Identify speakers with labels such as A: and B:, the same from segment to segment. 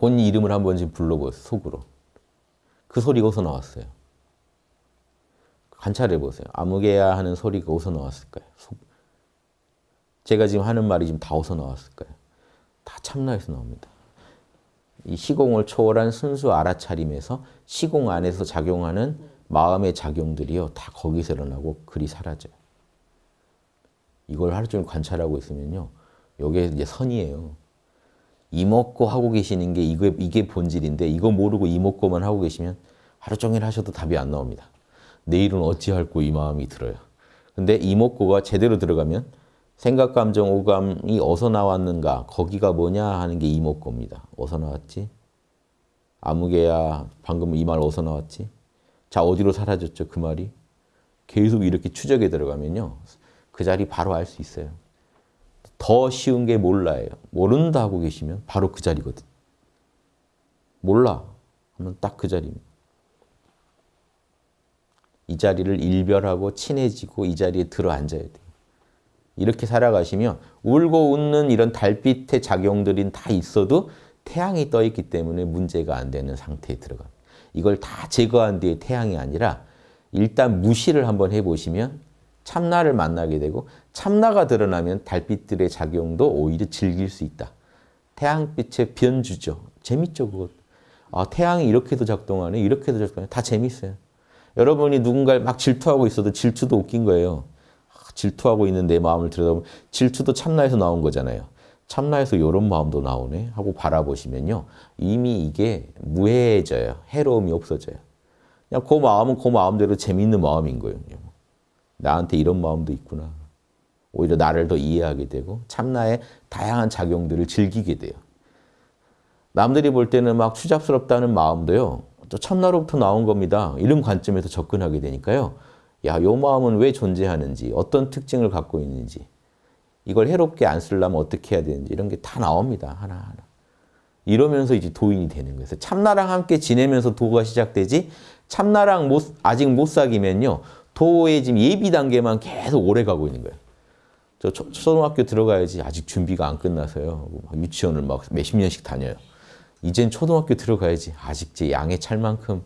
A: 본인 이름을 한번 지금 불러보세요. 속으로. 그 소리가 어디서 나왔어요? 관찰해 보세요. 아무개야 하는 소리가 어디서 나왔을까요? 속. 제가 지금 하는 말이 지금 다 어디서 나왔을까요? 다 참나에서 나옵니다. 이 시공을 초월한 순수 알아차림에서 시공 안에서 작용하는 마음의 작용들이요. 다 거기서 일어나고 글이 사라져요. 이걸 하루 종일 관찰하고 있으면요. 이게 이제 선이에요. 이먹고 하고 계시는 게 이게, 이게 본질인데 이거 모르고 이먹고만 하고 계시면 하루 종일 하셔도 답이 안 나옵니다. 내일은 어찌할꼬 이 마음이 들어요. 근데 이먹고가 제대로 들어가면 생각, 감정, 오감이 어디서 나왔는가 거기가 뭐냐 하는 게 이먹고입니다. 어디서 나왔지? 아무개야 방금 이 말 어디서 나왔지? 자 어디로 사라졌죠 그 말이? 계속 이렇게 추적에 들어가면요. 그 자리 바로 알 수 있어요. 더 쉬운 게 몰라예요. 모른다 하고 계시면 바로 그 자리거든. 몰라 하면 딱 그 자리입니다. 이 자리를 일별하고 친해지고 이 자리에 들어 앉아야 돼요. 이렇게 살아가시면 울고 웃는 이런 달빛의 작용들이 다 있어도 태양이 떠 있기 때문에 문제가 안 되는 상태에 들어갑니다. 이걸 다 제거한 뒤에 태양이 아니라 일단 무시를 한번 해보시면 참나를 만나게 되고 참나가 드러나면 달빛들의 작용도 오히려 즐길 수 있다. 태양빛의 변주죠. 재밌죠, 그것. 아, 태양이 이렇게도 작동하네, 이렇게도 작동하네. 다 재밌어요. 여러분이 누군가를 막 질투하고 있어도 질투도 웃긴 거예요. 아, 질투하고 있는 내 마음을 들여다보면 질투도 참나에서 나온 거잖아요. 참나에서 이런 마음도 나오네 하고 바라보시면요. 이미 이게 무해해져요. 해로움이 없어져요. 그냥 그 마음은 그 마음대로 재밌는 마음인 거예요. 나한테 이런 마음도 있구나. 오히려 나를 더 이해하게 되고 참나의 다양한 작용들을 즐기게 돼요. 남들이 볼 때는 막 추잡스럽다는 마음도요. 또 참나로부터 나온 겁니다. 이런 관점에서 접근하게 되니까요. 야, 요 마음은 왜 존재하는지, 어떤 특징을 갖고 있는지, 이걸 해롭게 안 쓰려면 어떻게 해야 되는지 이런 게 다 나옵니다. 하나하나. 이러면서 이제 도인이 되는 거예요. 참나랑 함께 지내면서 도가 시작되지 참나랑 못, 아직 못 사귀면요. 도의 지금 예비 단계만 계속 오래 가고 있는 거예요. 저 초, 초등학교 들어가야지 아직 준비가 안 끝나서요. 유치원을 막 몇십 년씩 다녀요. 이젠 초등학교 들어가야지 아직 제 양에 찰 만큼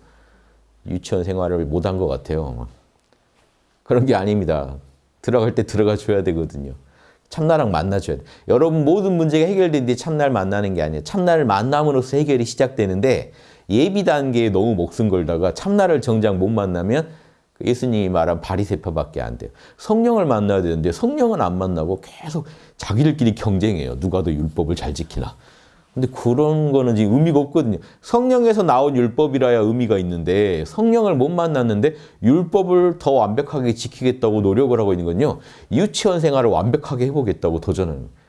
A: 유치원 생활을 못 한 것 같아요. 그런 게 아닙니다. 들어갈 때 들어가 줘야 되거든요. 참나랑 만나줘야 돼. 여러분 모든 문제가 해결되는데 참나를 만나는 게 아니에요. 참나를 만남으로써 해결이 시작되는데 예비 단계에 너무 목숨 걸다가 참나를 정작 못 만나면 예수님이 말한 바리세파밖에 안 돼요. 성령을 만나야 되는데 성령은 안 만나고 계속 자기들끼리 경쟁해요. 누가 더 율법을 잘 지키나. 근데 그런 거는 지금 의미가 없거든요. 성령에서 나온 율법이라야 의미가 있는데 성령을 못 만났는데 율법을 더 완벽하게 지키겠다고 노력을 하고 있는 건요. 유치원 생활을 완벽하게 해보겠다고 도전하는 거예요.